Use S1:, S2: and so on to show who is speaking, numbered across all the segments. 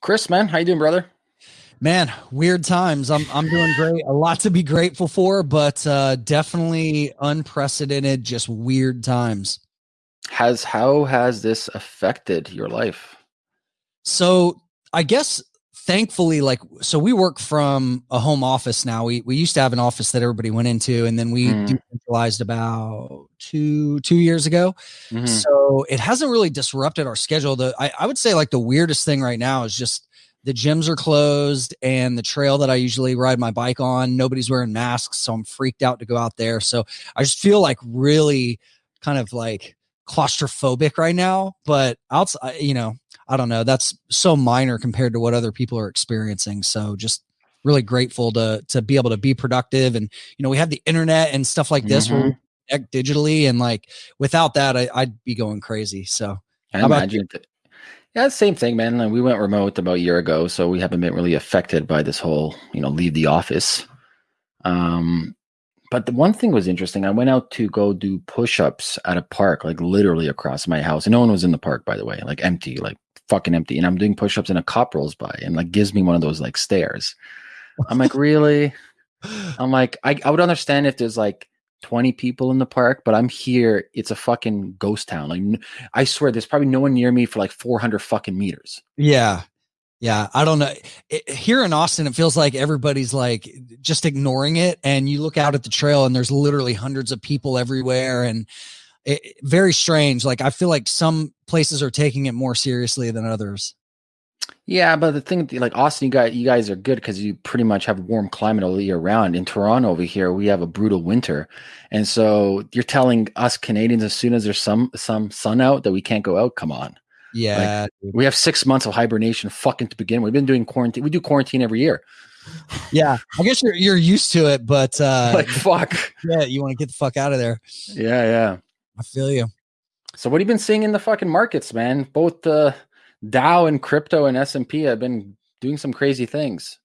S1: Chris, man, how you doing, brother?
S2: Man, weird times. I'm I'm doing great. A lot to be grateful for, but uh, definitely unprecedented, just weird times.
S1: Has how has this affected your life?
S2: So I guess thankfully, like so we work from a home office now. We we used to have an office that everybody went into, and then we mm. decentralized about two two years ago. Mm-hmm. So it hasn't really disrupted our schedule. The I, I would say like the weirdest thing right now is just the gyms are closed and the trail that I usually ride my bike on, nobody's wearing masks. So I'm freaked out to go out there. So I just feel like really kind of like claustrophobic right now. But outside, you know, I don't know. That's so minor compared to what other people are experiencing. So just really grateful to to be able to be productive. And you know, we have the internet and stuff like this mm-hmm. we digitally, and like without that, I, would be going crazy. So
S1: I imagine. That, yeah, same thing, man. We went remote about a year ago, so we haven't been really affected by this whole, you know, leave the office. Um, but the one thing was interesting. I went out to go do push-ups at a park, like literally across my house, and no one was in the park, by the way, like empty, like fucking empty. And I'm doing push-ups, and a cop rolls by and like gives me one of those like stares. I'm like, really? I'm like, I, I would understand if there's like 20 people in the park, but I'm here. It's a fucking ghost town. Like, I swear, there's probably no one near me for like 400 fucking meters.
S2: Yeah. Yeah. I don't know. It, here in Austin, it feels like everybody's like just ignoring it. And you look out at the trail and there's literally hundreds of people everywhere. And it, very strange. Like, I feel like some places are taking it more seriously than others.
S1: Yeah, but the thing, like Austin, you guys, you guys are good because you pretty much have a warm climate all year round. In Toronto, over here, we have a brutal winter, and so you're telling us Canadians as soon as there's some some sun out that we can't go out. Come on,
S2: yeah,
S1: like, we have six months of hibernation. Fucking to begin, we've been doing quarantine. We do quarantine every year.
S2: Yeah, I guess you're you're used to it, but uh
S1: like fuck,
S2: yeah, you want to get the fuck out of there.
S1: Yeah, yeah,
S2: I feel you.
S1: So what have you been seeing in the fucking markets, man? Both the Dow and crypto and S&P have been doing some crazy things.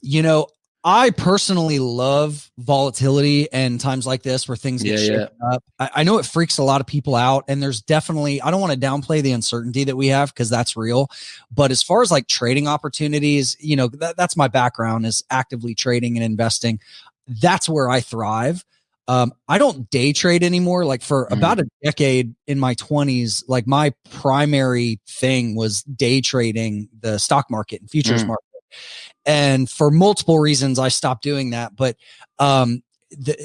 S2: You know, I personally love volatility and times like this where things get yeah, yeah. up. I, I, know it freaks a lot of people out, and there's definitely I don't want to downplay the uncertainty that we have because that's real. But as far as like trading opportunities, you know, that, that's my background is actively trading and investing. That's where I thrive. Um, I don't day trade anymore. Like for mm. about a decade in my 20s, like my primary thing was day trading the stock market and futures mm. market. And for multiple reasons, I stopped doing that. But um, the,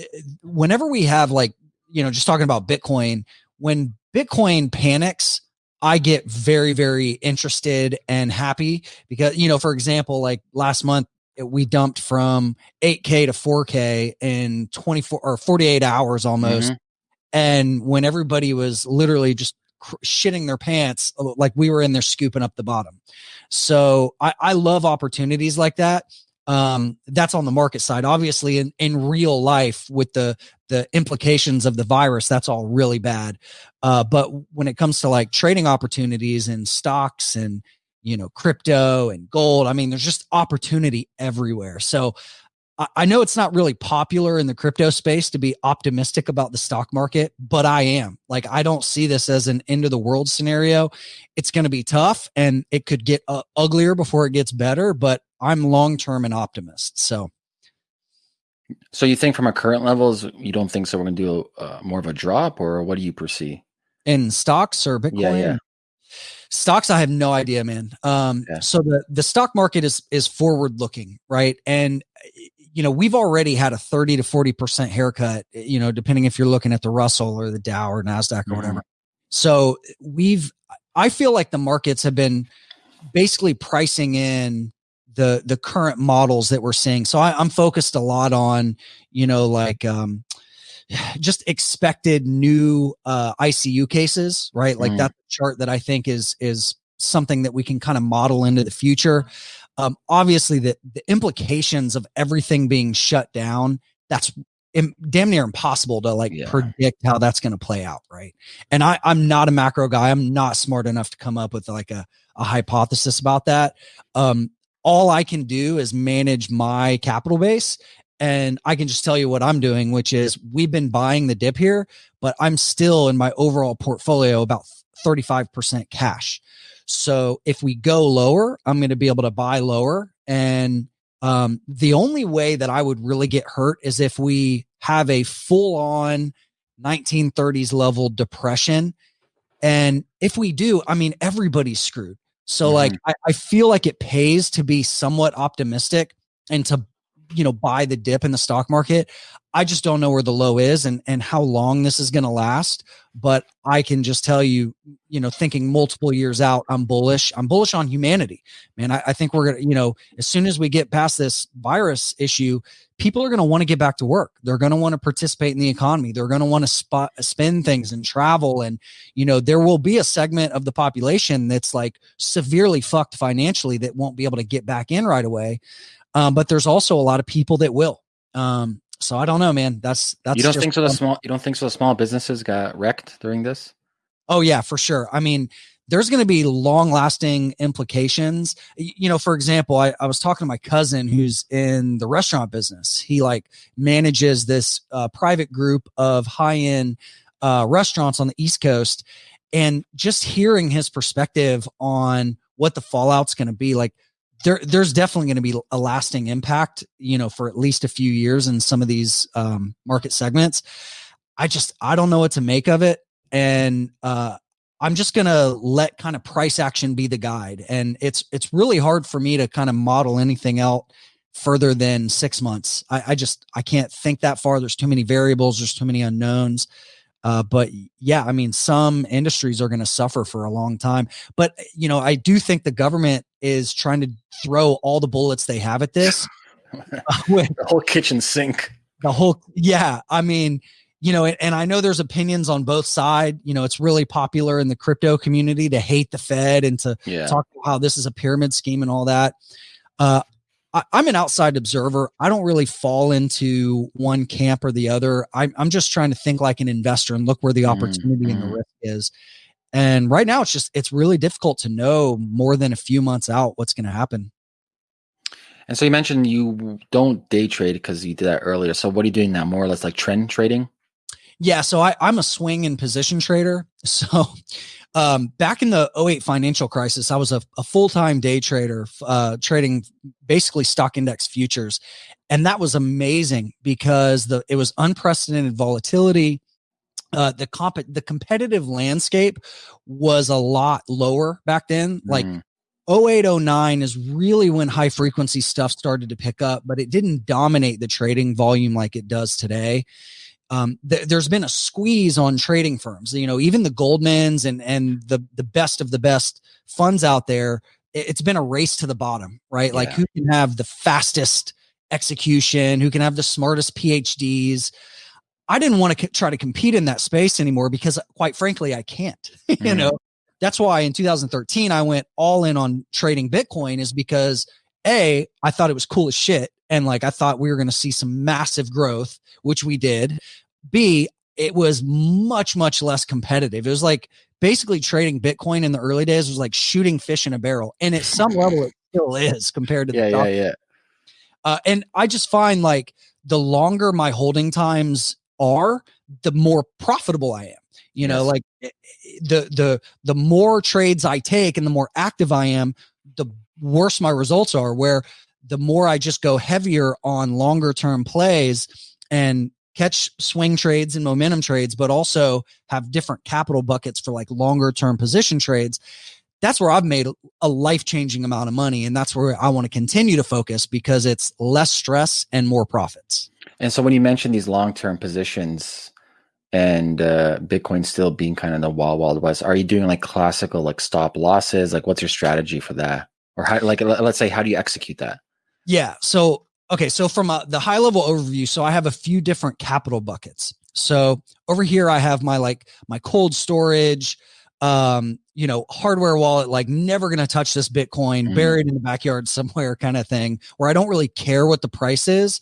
S2: whenever we have like, you know, just talking about Bitcoin, when Bitcoin panics, I get very, very interested and happy because, you know, for example, like last month, we dumped from 8K to 4K in 24 or 48 hours almost. Mm-hmm. And when everybody was literally just cr- shitting their pants, uh, like we were in there scooping up the bottom. So I, I love opportunities like that. Um, that's on the market side. Obviously, in, in real life, with the the implications of the virus, that's all really bad. Uh, but when it comes to like trading opportunities and stocks and you know, crypto and gold. I mean, there's just opportunity everywhere. So I know it's not really popular in the crypto space to be optimistic about the stock market, but I am. Like, I don't see this as an end of the world scenario. It's going to be tough and it could get uh, uglier before it gets better, but I'm long term an optimist. So,
S1: so you think from our current levels, you don't think so? We're going to do uh, more of a drop, or what do you perceive
S2: in stocks or Bitcoin? Yeah, yeah. Stocks, I have no idea, man. Um, yeah. so the the stock market is is forward looking, right? And you know, we've already had a 30 to 40% haircut, you know, depending if you're looking at the Russell or the Dow or NASDAQ or mm-hmm. whatever. So we've, I feel like the markets have been basically pricing in the, the current models that we're seeing. So I, I'm focused a lot on, you know, like, um, just expected new uh, ICU cases, right? Like mm. that chart that I think is is something that we can kind of model into the future. Um, obviously, the the implications of everything being shut down that's Im- damn near impossible to like yeah. predict how that's going to play out, right? And I I'm not a macro guy. I'm not smart enough to come up with like a a hypothesis about that. Um, all I can do is manage my capital base and I can just tell you what I'm doing, which is we've been buying the dip here, but I'm still in my overall portfolio about 35% cash. So if we go lower, I'm going to be able to buy lower. And um, the only way that I would really get hurt is if we have a full on 1930s level depression. And if we do, I mean, everybody's screwed. So, mm-hmm. like, I, I feel like it pays to be somewhat optimistic and to you know buy the dip in the stock market i just don't know where the low is and and how long this is going to last but i can just tell you you know thinking multiple years out i'm bullish i'm bullish on humanity. Man i, I think we're gonna you know as soon as we get past this virus issue people are going to want to get back to work. They're going to want to participate in the economy. They're going to want to spend things and travel and you know there will be a segment of the population that's like severely fucked financially that won't be able to get back in right away um, but there's also a lot of people that will. Um, so I don't know, man. That's that's.
S1: You don't think so? The small you don't think so? The small businesses got wrecked during this.
S2: Oh yeah, for sure. I mean, there's going to be long lasting implications. You know, for example, I, I was talking to my cousin who's in the restaurant business. He like manages this uh, private group of high end uh, restaurants on the East Coast, and just hearing his perspective on what the fallout's going to be like there there's definitely going to be a lasting impact you know for at least a few years in some of these um, market segments i just i don't know what to make of it and uh, i'm just going to let kind of price action be the guide and it's it's really hard for me to kind of model anything out further than six months I, I just i can't think that far there's too many variables there's too many unknowns uh, but yeah, I mean, some industries are going to suffer for a long time. But you know, I do think the government is trying to throw all the bullets they have at this.
S1: with the whole kitchen sink.
S2: The whole, yeah. I mean, you know, and, I know there's opinions on both sides. You know, it's really popular in the crypto community to hate the Fed and to yeah. talk about how this is a pyramid scheme and all that. Uh, I, am an outside observer. I don't really fall into one camp or the other. I'm, I'm just trying to think like an investor and look where the opportunity mm-hmm. and the mm-hmm. risk is. And right now, it's just it's really difficult to know more than a few months out what's going to happen.
S1: And so you mentioned you don't day trade because you did that earlier. So what are you doing now? More or less like trend trading?
S2: Yeah, so I, I'm a swing and position trader. So um, back in the 08 financial crisis, I was a, a full time day trader, uh, trading basically stock index futures. And that was amazing because the it was unprecedented volatility. Uh, the comp the competitive landscape was a lot lower back then. Like mm. 0809 is really when high frequency stuff started to pick up, but it didn't dominate the trading volume like it does today um, th- there's been a squeeze on trading firms. You know, even the Goldmans and and the the best of the best funds out there. It's been a race to the bottom, right? Yeah. Like who can have the fastest execution, who can have the smartest PhDs. I didn't want to try to compete in that space anymore because, quite frankly, I can't. you mm. know, that's why in 2013 I went all in on trading Bitcoin, is because a I thought it was cool as shit, and like I thought we were going to see some massive growth, which we did. B, it was much much less competitive. It was like basically trading Bitcoin in the early days was like shooting fish in a barrel, and at some level it still is compared to
S1: yeah,
S2: the
S1: yeah, yeah.
S2: Uh, and I just find like the longer my holding times are, the more profitable I am. You yes. know, like eh, eh, the the the more trades I take and the more active I am, the worse my results are. Where the more I just go heavier on longer term plays and catch swing trades and momentum trades, but also have different capital buckets for like longer term position trades. That's where I've made a life changing amount of money. And that's where I want to continue to focus because it's less stress and more profits.
S1: And so when you mention these long term positions and uh, Bitcoin still being kind of the wild, wild west, are you doing like classical like stop losses? Like what's your strategy for that? Or how, like, let's say, how do you execute that?
S2: Yeah. So, okay. So, from a, the high level overview, so I have a few different capital buckets. So, over here, I have my like my cold storage, um, you know, hardware wallet, like never going to touch this Bitcoin, mm-hmm. buried in the backyard somewhere kind of thing, where I don't really care what the price is,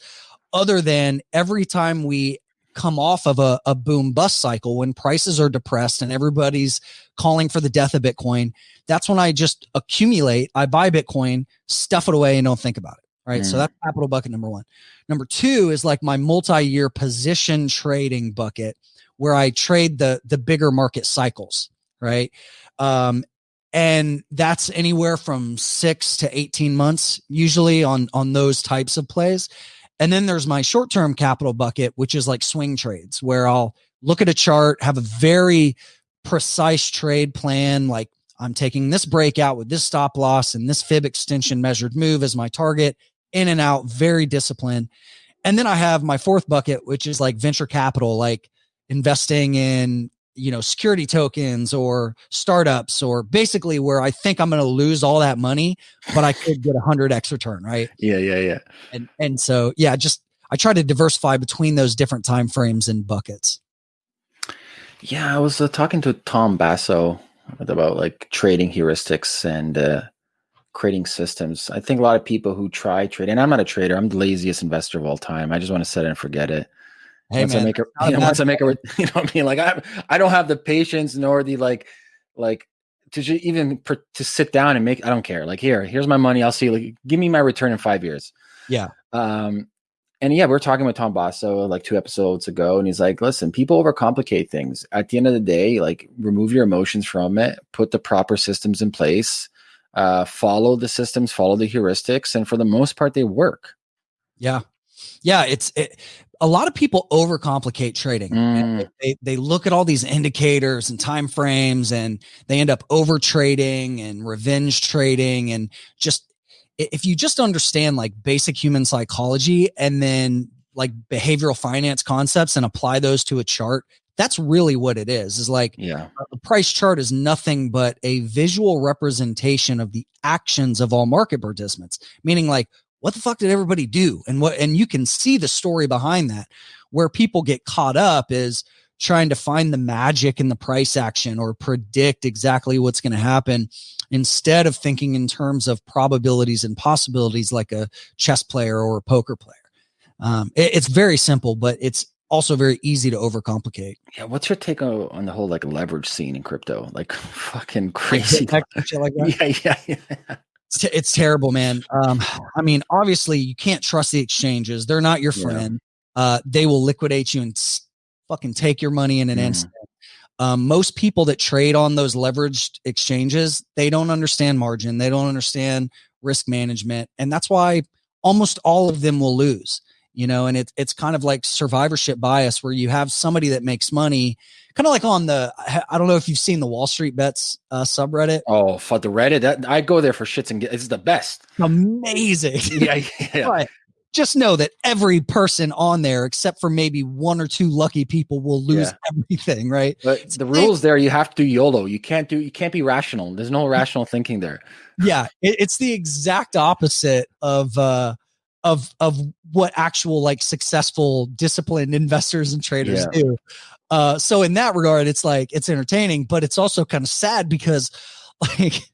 S2: other than every time we come off of a, a boom bust cycle when prices are depressed and everybody's calling for the death of Bitcoin, that's when I just accumulate. I buy Bitcoin, stuff it away, and don't think about it right? Mm. So that's capital bucket number one. Number two is like my multi-year position trading bucket, where I trade the the bigger market cycles, right? Um, and that's anywhere from 6 to 18 months usually on on those types of plays and then there's my short-term capital bucket which is like swing trades where I'll look at a chart have a very precise trade plan like I'm taking this breakout with this stop loss and this fib extension measured move as my target in and out very disciplined. And then I have my fourth bucket which is like venture capital like investing in you know security tokens or startups or basically where i think i'm going to lose all that money but i could get a 100x return right?
S1: Yeah yeah yeah.
S2: And and so yeah just i try to diversify between those different time frames and buckets.
S1: Yeah i was uh, talking to tom basso about like trading heuristics and uh, creating systems. I think a lot of people who try trading and i'm not a trader i'm the laziest investor of all time i just want to set it and forget it Hey once man, I make a, you know, once I make a, you know, what I mean, like I, I don't have the patience nor the like, like to even per, to sit down and make. I don't care. Like here, here's my money. I'll see. Like, give me my return in five years.
S2: Yeah.
S1: Um, and yeah, we are talking with Tom Basso like two episodes ago, and he's like, "Listen, people overcomplicate things. At the end of the day, like remove your emotions from it, put the proper systems in place, uh, follow the systems, follow the heuristics, and for the most part, they work."
S2: Yeah, yeah. It's it, a lot of people overcomplicate trading. Mm. They, they look at all these indicators and time frames and they end up over trading and revenge trading and just if you just understand like basic human psychology and then like behavioral finance concepts and apply those to a chart that's really what it is is like
S1: yeah
S2: the price chart is nothing but a visual representation of the actions of all market participants meaning like what the fuck did everybody do? And what, and you can see the story behind that. Where people get caught up is trying to find the magic in the price action or predict exactly what's going to happen instead of thinking in terms of probabilities and possibilities like a chess player or a poker player. Um, it, it's very simple, but it's also very easy to overcomplicate.
S1: Yeah, what's your take on, on the whole like leverage scene in crypto? Like fucking crazy. Like,
S2: yeah, yeah, yeah. It's, t- it's terrible, man. Um, I mean, obviously, you can't trust the exchanges. They're not your friend. Yeah. Uh, they will liquidate you and fucking take your money in an mm. instant. Um, most people that trade on those leveraged exchanges, they don't understand margin. They don't understand risk management, and that's why almost all of them will lose. You know, and it's it's kind of like survivorship bias, where you have somebody that makes money kind of like on the I don't know if you've seen the Wall Street Bets uh, subreddit.
S1: Oh, for the Reddit, that, I go there for shits and it's the best.
S2: Amazing.
S1: yeah, yeah.
S2: just know that every person on there, except for maybe one or two lucky people, will lose yeah. everything. Right.
S1: But the rules there, you have to do YOLO. You can't do. You can't be rational. There's no rational thinking there.
S2: Yeah, it, it's the exact opposite of. uh of of what actual like successful disciplined investors and traders yeah. do uh, so in that regard, it's like it's entertaining, but it's also kind of sad because like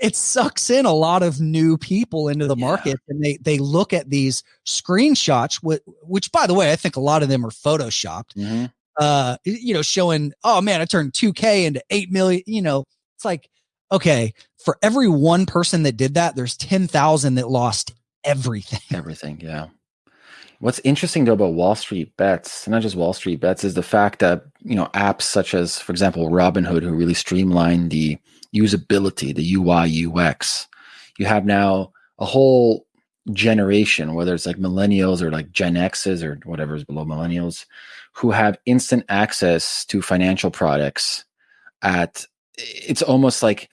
S2: it sucks in a lot of new people into the market and they they look at these screenshots which, which by the way i think a lot of them are photoshopped mm-hmm. uh you know showing oh man i turned 2k into 8 million you know it's like okay for every one person that did that there's 10,000 that lost everything
S1: everything yeah What's interesting though about Wall Street bets, and not just Wall Street bets, is the fact that you know apps such as, for example, Robinhood, who really streamlined the usability, the UI UX. You have now a whole generation, whether it's like millennials or like Gen X's or whatever is below millennials, who have instant access to financial products at it's almost like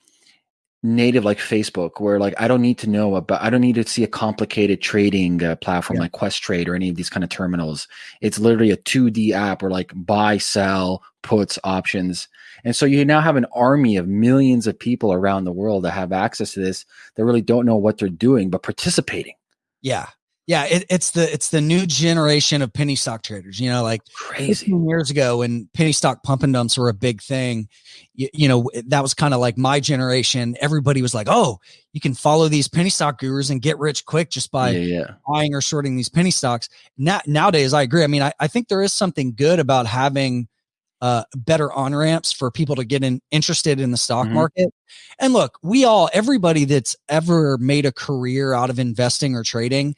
S1: native like Facebook, where like I don't need to know about, I don't need to see a complicated trading uh, platform yeah. like Questrade or any of these kind of terminals. It's literally a 2D app where like buy, sell, puts, options. And so you now have an army of millions of people around the world that have access to this that really don't know what they're doing, but participating.
S2: Yeah yeah, it, it's the it's the new generation of penny stock traders. You know, like
S1: crazy
S2: years ago when penny stock pump and dumps were a big thing. You, you know, that was kind of like my generation. Everybody was like, "Oh, you can follow these penny stock gurus and get rich quick just by
S1: yeah, yeah.
S2: buying or shorting these penny stocks." Now, nowadays, I agree. I mean, I, I think there is something good about having uh, better on ramps for people to get in, interested in the stock mm-hmm. market. And look, we all, everybody that's ever made a career out of investing or trading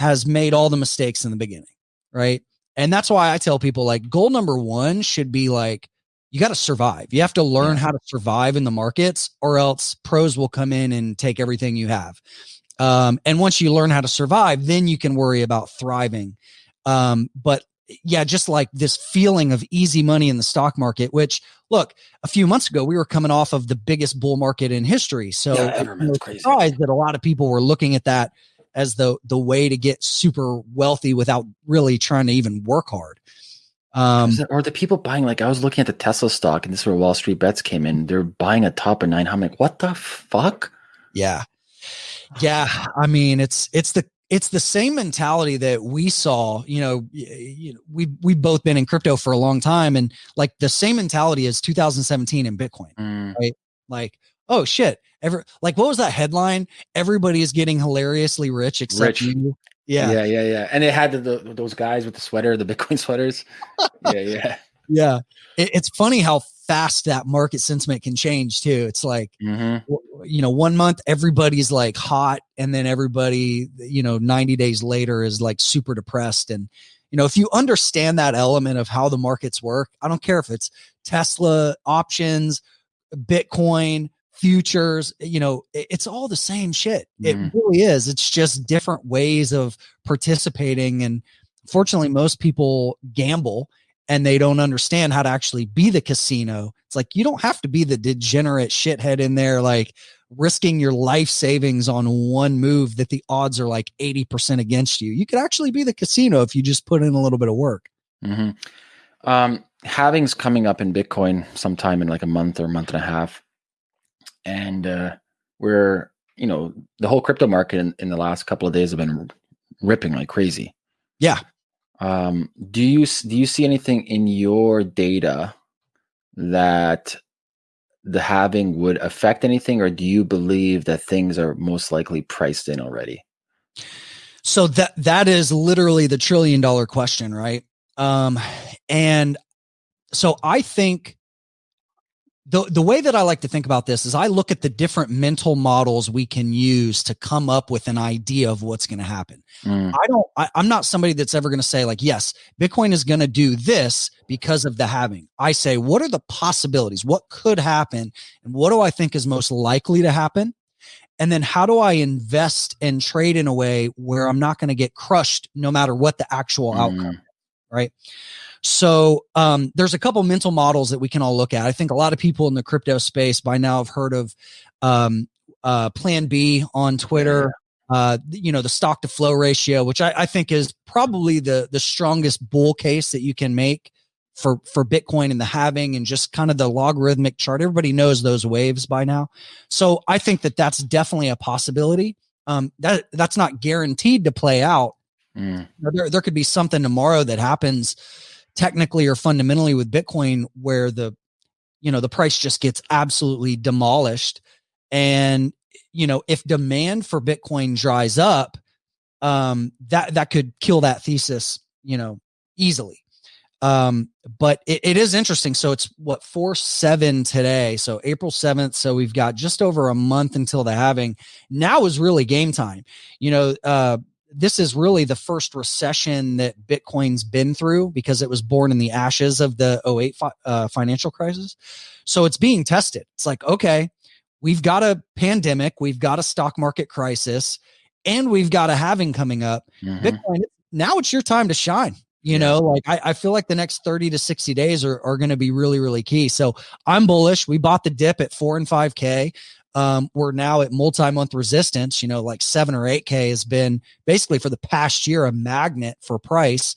S2: has made all the mistakes in the beginning, right? And that's why I tell people like goal number one should be like you got to survive. You have to learn yeah. how to survive in the markets, or else pros will come in and take everything you have. Um, and once you learn how to survive, then you can worry about thriving. Um, but yeah, just like this feeling of easy money in the stock market, which look, a few months ago, we were coming off of the biggest bull market in history. So yeah, was surprised that a lot of people were looking at that as the, the way to get super wealthy without really trying to even work hard.
S1: Um, or the people buying, like I was looking at the Tesla stock and this is where Wall Street bets came in. They're buying a top of nine. I'm like, what the fuck?
S2: Yeah. Yeah. I mean, it's, it's the, it's the same mentality that we saw you know, you know we we've both been in crypto for a long time and like the same mentality as 2017 in bitcoin mm. right like oh shit ever like what was that headline everybody is getting hilariously rich except rich. you
S1: yeah yeah yeah yeah and it had the, the, those guys with the sweater the bitcoin sweaters yeah yeah
S2: yeah it, it's funny how fast that market sentiment can change too. It's like, mm-hmm. you know, one month everybody's like hot, and then everybody, you know, 90 days later is like super depressed. And, you know, if you understand that element of how the markets work, I don't care if it's Tesla options, Bitcoin, futures, you know, it's all the same shit. Mm-hmm. It really is. It's just different ways of participating. And fortunately, most people gamble and they don't understand how to actually be the casino. It's like you don't have to be the degenerate shithead in there, like risking your life savings on one move that the odds are like 80% against you. You could actually be the casino if you just put in a little bit of work.
S1: Mm-hmm. Um, halving's coming up in Bitcoin sometime in like a month or a month and a half. And uh, we're, you know, the whole crypto market in, in the last couple of days have been ripping like crazy.
S2: Yeah.
S1: Um, do you do you see anything in your data that the halving would affect anything, or do you believe that things are most likely priced in already?
S2: So that that is literally the trillion dollar question, right? Um, and so I think the the way that I like to think about this is I look at the different mental models we can use to come up with an idea of what's going to happen. Mm. I don't I, I'm not somebody that's ever going to say like yes, Bitcoin is going to do this because of the halving. I say what are the possibilities? What could happen and what do I think is most likely to happen? And then how do I invest and trade in a way where I'm not going to get crushed no matter what the actual mm. outcome, right? So um, there's a couple mental models that we can all look at. I think a lot of people in the crypto space by now have heard of um, uh, Plan B on Twitter. Uh, you know the stock to flow ratio, which I, I think is probably the the strongest bull case that you can make for for Bitcoin and the halving and just kind of the logarithmic chart. Everybody knows those waves by now, so I think that that's definitely a possibility. Um, that that's not guaranteed to play out. Mm. There there could be something tomorrow that happens technically or fundamentally with Bitcoin where the you know the price just gets absolutely demolished. And you know if demand for bitcoin dries up um that that could kill that thesis you know easily. Um but it, it is interesting. So it's what 4 7 today. So april 7th so we've got just over a month until the halving. Now is really game time. You know uh this is really the first recession that Bitcoin's been through because it was born in the ashes of the 08 fi- uh, financial crisis. So it's being tested. It's like, okay, we've got a pandemic, we've got a stock market crisis, and we've got a halving coming up. Mm-hmm. Bitcoin, now it's your time to shine. You yeah. know, like I, I, feel like the next 30 to 60 days are, are going to be really, really key. So I'm bullish. We bought the dip at four and 5K um, we're now at multi-month resistance you know like 7 or 8k has been basically for the past year a magnet for price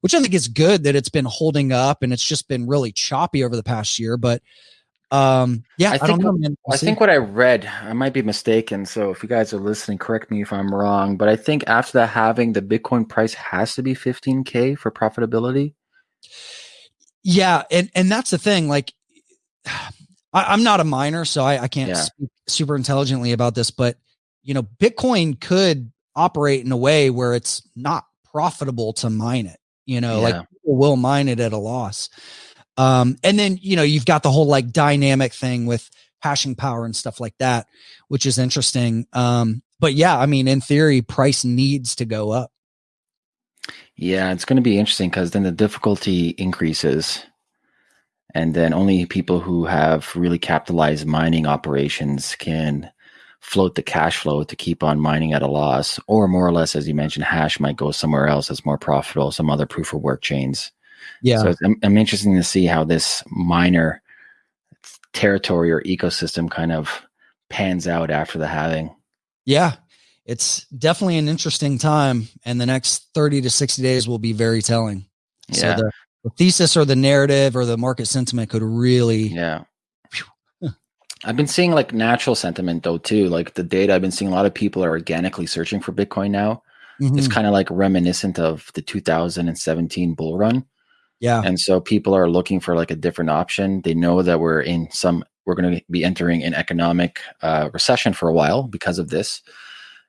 S2: which i think is good that it's been holding up and it's just been really choppy over the past year but um yeah
S1: i, think, I, we'll I think what i read i might be mistaken so if you guys are listening correct me if i'm wrong but i think after that halving the bitcoin price has to be 15k for profitability.
S2: Yeah and and that's the thing like I, am not a miner, so I, I can't yeah. speak super intelligently about this, but you know, Bitcoin could operate in a way where it's not profitable to mine it. You know, yeah. like people will mine it at a loss. Um, and then you know, you've got the whole like dynamic thing with hashing power and stuff like that, which is interesting. Um, but yeah, I mean, in theory, price needs to go up.
S1: Yeah, it's going to be interesting because then the difficulty increases and then only people who have really capitalized mining operations can float the cash flow to keep on mining at a loss, or more or less, as you mentioned, hash might go somewhere else that's more profitable, some other proof of work chains.
S2: Yeah.
S1: So I'm, I'm interested to see how this miner territory or ecosystem kind of pans out after the halving.
S2: Yeah. It's definitely an interesting time, and the next 30 to 60 days will be very telling.
S1: Yeah.
S2: So the, the thesis or the narrative or the market sentiment could really
S1: yeah I've been seeing like natural sentiment though too. Like the data, I've been seeing a lot of people are organically searching for Bitcoin now. Mm-hmm. It's kind of like reminiscent of the 2017 bull run.
S2: Yeah.
S1: And so people are looking for like a different option. They know that we're in some, we're going to be entering an economic uh, recession for a while because of this.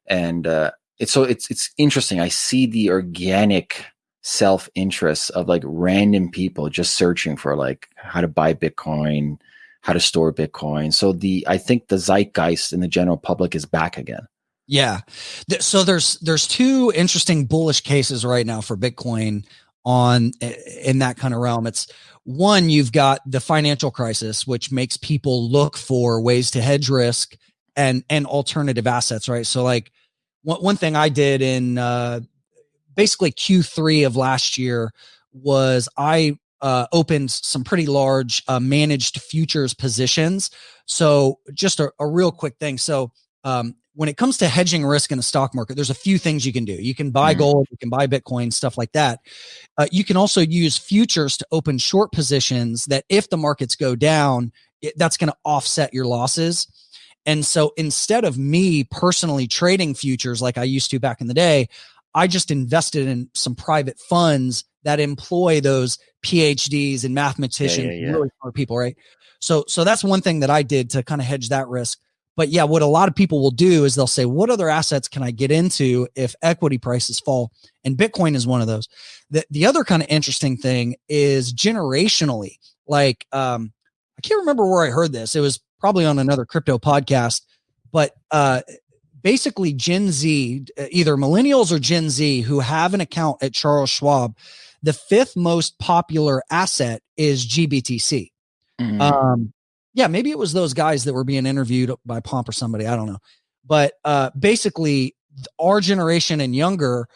S1: And uh, it's so it's it's interesting. I see the organic self interest of like random people just searching for like how to buy Bitcoin, how to store Bitcoin. So the I think the zeitgeist in the general public is back again.
S2: Yeah. So there's there's two interesting bullish cases right now for Bitcoin on in that kind of realm. It's one you've got the financial crisis which makes people look for ways to hedge risk and and alternative assets, right? So like one, one thing I did in uh basically Q3 of last year was I uh, opened some pretty large uh, managed futures positions. So, just a, a real quick thing. So, um, when it comes to hedging risk in the stock market, there's a few things you can do. You can buy mm-hmm. gold, you can buy Bitcoin, stuff like that. Uh, you can also use futures to open short positions that if the markets go down, it, that's going to offset your losses. And so instead of me personally trading futures like I used to back in the day, I just invested in some private funds that employ those PhDs and mathematicians, yeah, yeah, yeah. really smart people, right? So, so that's one thing that I did to kind of hedge that risk. But yeah, what a lot of people will do is they'll say, "What other assets can I get into if equity prices fall?" And Bitcoin is one of those. The the other kind of interesting thing is generationally. Like, um, I can't remember where I heard this. It was probably on another crypto podcast, but uh, basically Gen Z, either millennials or Gen Z who have an account at Charles Schwab, the fifth most popular asset is GBTC. Mm-hmm. Um, yeah, maybe it was those guys that were being interviewed by Pomp or somebody. I don't know. But uh, basically, our generation and younger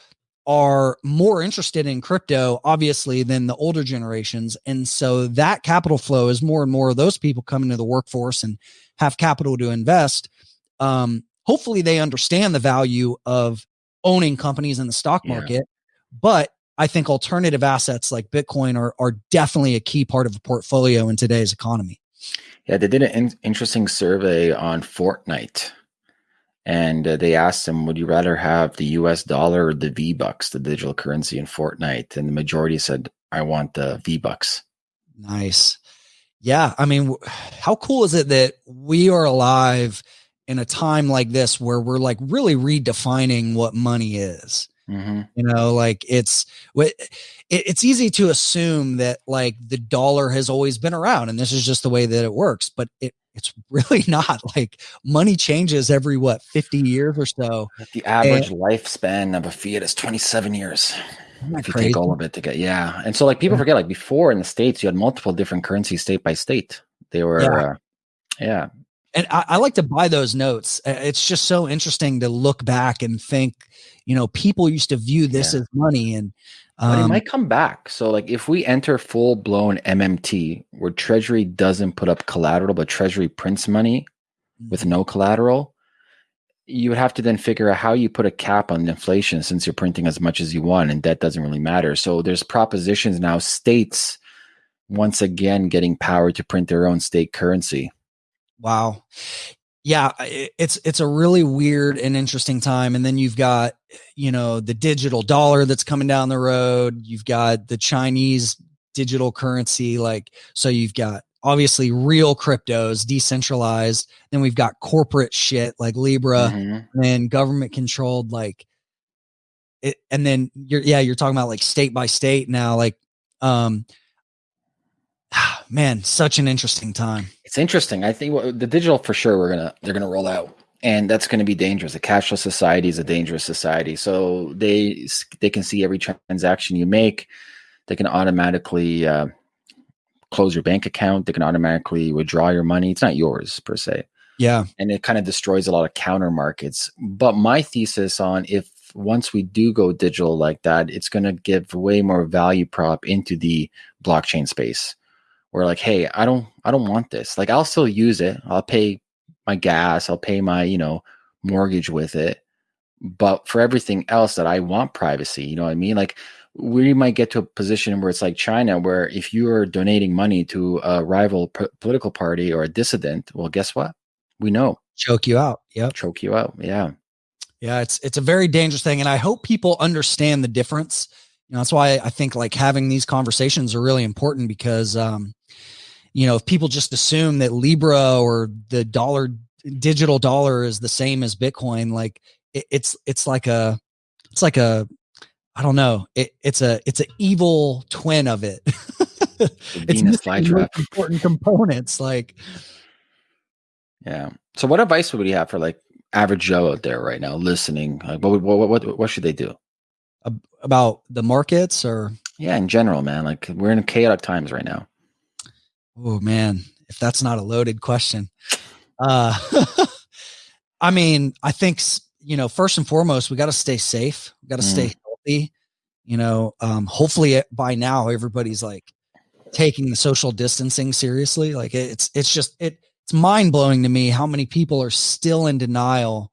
S2: are more interested in crypto, obviously, than the older generations. And so that capital flow is more and more of those people coming to the workforce and have capital to invest. Um, hopefully they understand the value of owning companies in the stock market. Yeah. But I think alternative assets like Bitcoin are, are definitely a key part of a portfolio in today's economy.
S1: Yeah, they did an in- interesting survey on Fortnite. And uh, they asked them, would you rather have the US dollar or the V Bucks, the digital currency in Fortnite? And the majority said, I want the V Bucks.
S2: Nice. Yeah. I mean, how cool is it that we are alive in a time like this where we're like really redefining what money is. Mm-hmm. You know, like it's it's easy to assume that like the dollar has always been around and this is just the way that it works, but it it's really not like money changes every what 50 years or so.
S1: The average and, lifespan of a fiat is 27 years. If you crazy? take all of it to get yeah, and so like people yeah. forget like before in the states you had multiple different currencies state by state. They were yeah. Uh, yeah
S2: and I, I, like to buy those notes. It's just so interesting to look back and think, you know, people used to view this yeah. as money, and
S1: um, but it um might come back. So, like, if we enter full blown MMT, where Treasury doesn't put up collateral, but Treasury prints money with no mm-hmm. collateral, you would have to then figure out how you put a cap on inflation since you're printing as much as you want, and debt doesn't really matter. So, there's propositions now. States once again getting power to print their own state currency
S2: Wow. Yeah, it's it's a really weird and interesting time and then you've got you know the digital dollar that's coming down the road, you've got the Chinese digital currency like so you've got obviously real cryptos decentralized then we've got corporate shit like libra mm-hmm. and government controlled like it, and then you're yeah you're talking about like state by state now like um man, such an interesting time.
S1: It's interesting. I think the digital for sure we're gonna they're gonna roll out, and that's going to be dangerous. A cashless society is a dangerous society. So they they can see every transaction you make. They can automatically uh, close your bank account. They can automatically withdraw your money. It's not yours per se.
S2: Yeah.
S1: And it kind of destroys a lot of counter markets. But my thesis on if once we do go digital like that, it's going to give way more value prop into the blockchain space. Where like, hey, I don't, I don't want this. Like, I'll still use it. I'll pay my gas. I'll pay my, you know, mortgage with it. But for everything else that I want privacy, you know what I mean? Like, we might get to a position where it's like China, where if you are donating money to a rival p- political party or a dissident, well, guess what? We know
S2: choke you out. Yeah,
S1: choke you out. Yeah,
S2: yeah. It's it's a very dangerous thing, and I hope people understand the difference. You know, that's why I think like having these conversations are really important because, um, you know, if people just assume that Libra or the dollar digital dollar is the same as Bitcoin, like it, it's it's like a it's like a I don't know. It, it's a it's an evil twin of it. it's important components. Like,
S1: yeah. So, what advice would you have for like average Joe out there right now listening? Like, what what what what should they do
S2: about the markets or?
S1: Yeah, in general, man. Like, we're in chaotic times right now.
S2: Oh man, if that's not a loaded question, uh, I mean, I think you know, first and foremost, we got to stay safe. We got to mm. stay healthy. You know, um, hopefully by now everybody's like taking the social distancing seriously. Like it's it's just it it's mind blowing to me how many people are still in denial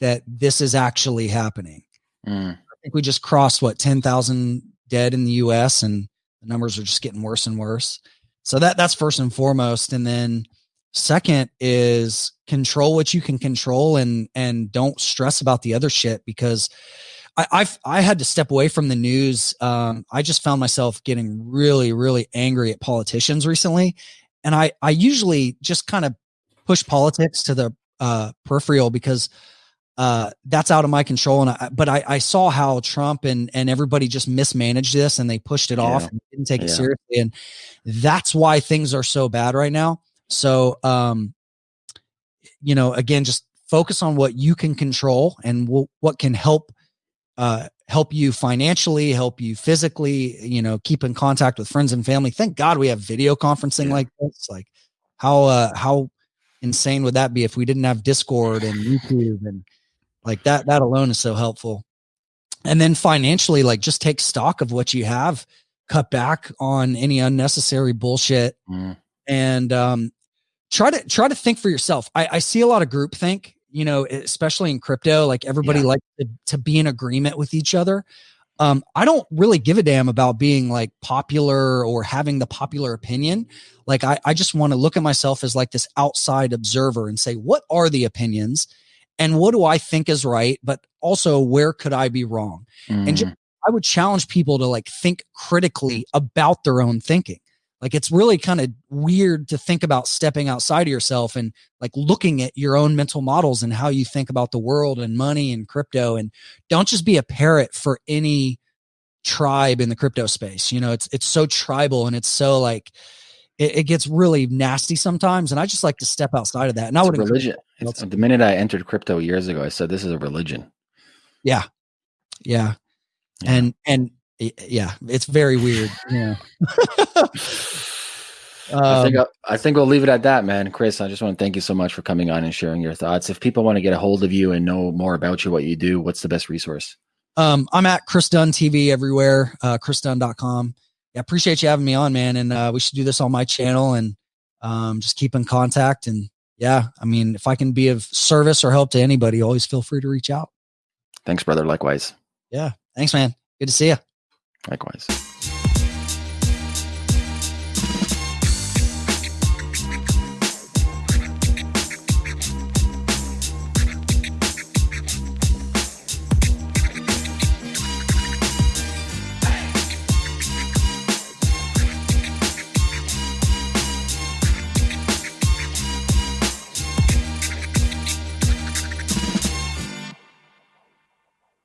S2: that this is actually happening. Mm. Think we just crossed what ten thousand dead in the U.S. and the numbers are just getting worse and worse. So that that's first and foremost, and then second is control what you can control and and don't stress about the other shit because I, I've I had to step away from the news. Um, I just found myself getting really, really angry at politicians recently, and I I usually just kind of push politics to the uh, peripheral because uh, that's out of my control. And I, but I, I saw how Trump and and everybody just mismanaged this and they pushed it yeah. off and didn't take yeah. it seriously, and that's why things are so bad right now. So, um, you know, again, just focus on what you can control and w- what can help uh, help you financially, help you physically, you know, keep in contact with friends and family. Thank God we have video conferencing yeah. like this. Like how uh how insane would that be if we didn't have Discord and YouTube and like that that alone is so helpful. And then financially, like just take stock of what you have, cut back on any unnecessary bullshit. Mm. And um try to try to think for yourself. I, I see a lot of group think you know, especially in crypto, like everybody yeah. likes to, to be in agreement with each other. Um, I don't really give a damn about being like popular or having the popular opinion. Like I, I just want to look at myself as like this outside observer and say, what are the opinions and what do I think is right? But also where could I be wrong? Mm. And just, I would challenge people to like think critically about their own thinking. Like it's really kind of weird to think about stepping outside of yourself and like looking at your own mental models and how you think about the world and money and crypto and don't just be a parrot for any tribe in the crypto space. You know, it's it's so tribal and it's so like it, it gets really nasty sometimes. And I just like to step outside of that. And I would
S1: religion. The minute I entered crypto years ago, I said this is a religion.
S2: Yeah. Yeah. yeah. And and yeah, it's very weird. Yeah.
S1: I think um, I, I think we'll leave it at that, man. Chris, I just want to thank you so much for coming on and sharing your thoughts. If people want to get a hold of you and know more about you, what you do, what's the best resource?
S2: Um, I'm at Chris Dunn TV everywhere, uh, chrisdunn.com. Yeah, appreciate you having me on, man. And uh, we should do this on my channel and um, just keep in contact. And yeah, I mean, if I can be of service or help to anybody, always feel free to reach out.
S1: Thanks, brother. Likewise.
S2: Yeah. Thanks, man. Good to see you.
S1: Likewise.